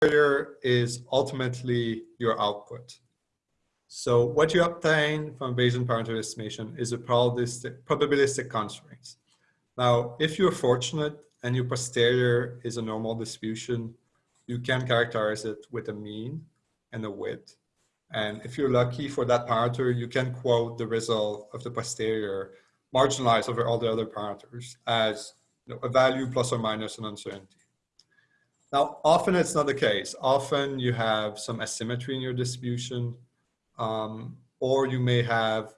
posterior is ultimately your output. So what you obtain from Bayesian parameter estimation is a probabilistic, probabilistic constraints. Now, if you're fortunate and your posterior is a normal distribution, you can characterize it with a mean and a width. And if you're lucky for that parameter, you can quote the result of the posterior marginalized over all the other parameters as you know, a value plus or minus an uncertainty. Now, often it's not the case. Often you have some asymmetry in your distribution, um, or you may have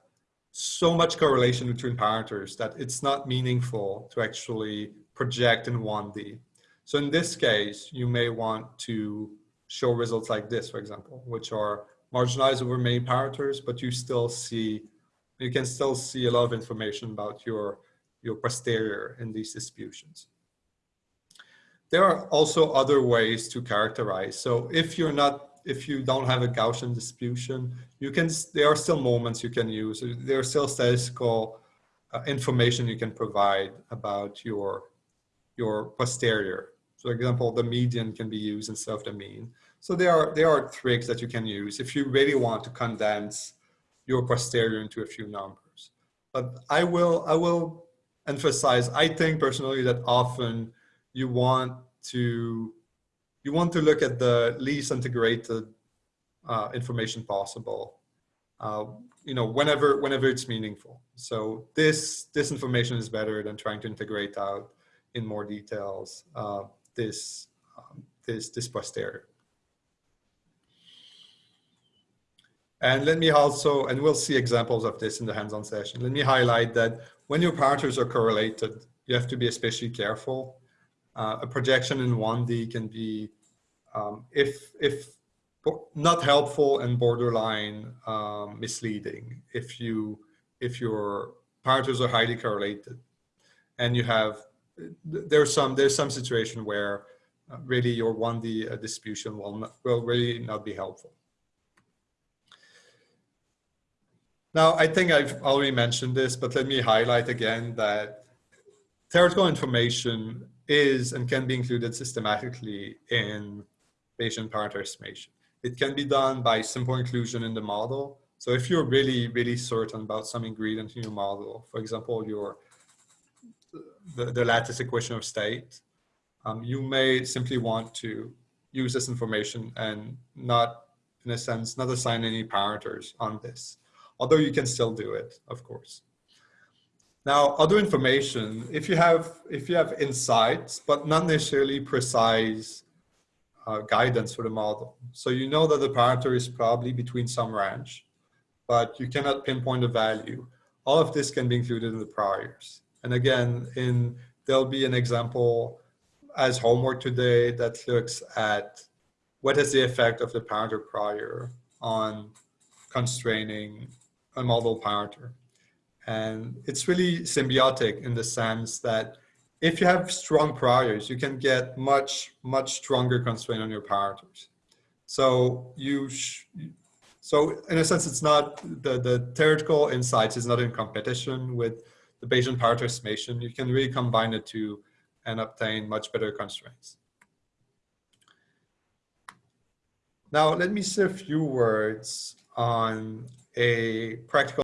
so much correlation between parameters that it's not meaningful to actually project in 1D. So in this case, you may want to show results like this, for example, which are marginalized over many parameters, but you still see, you can still see a lot of information about your, your posterior in these distributions. There are also other ways to characterize. So if you're not, if you don't have a Gaussian distribution, you can, there are still moments you can use. There are still statistical uh, information you can provide about your, your posterior. So for example, the median can be used instead of the mean. So there are, there are tricks that you can use if you really want to condense your posterior into a few numbers. But I will, I will emphasize, I think personally that often you want to, you want to look at the least integrated uh, information possible. Uh, you know, whenever, whenever it's meaningful. So this, this information is better than trying to integrate out in more details uh, this, um, this, this posterior. And let me also, and we'll see examples of this in the hands-on session. Let me highlight that when your parameters are correlated, you have to be especially careful. Uh, a projection in 1D can be, um, if, if not helpful and borderline um, misleading if you, if your parameters are highly correlated and you have, there's some, there's some situation where uh, really your 1D uh, distribution will, not, will really not be helpful. Now, I think I've already mentioned this, but let me highlight again that theoretical information is and can be included systematically in parameter estimation. It can be done by simple inclusion in the model. So if you're really, really certain about some ingredient in your model, for example, your the, the lattice equation of state, um, you may simply want to use this information and not, in a sense, not assign any parameters on this although you can still do it, of course. Now, other information, if you have, if you have insights, but not necessarily precise uh, guidance for the model. So you know that the parameter is probably between some range, but you cannot pinpoint a value. All of this can be included in the priors. And again, in there'll be an example as homework today that looks at what is the effect of the parameter prior on constraining a model parameter. And it's really symbiotic in the sense that if you have strong priors, you can get much, much stronger constraint on your parameters. So you, so in a sense, it's not, the, the theoretical insights is not in competition with the Bayesian parameter estimation. You can really combine the two and obtain much better constraints. Now, let me say a few words on a practical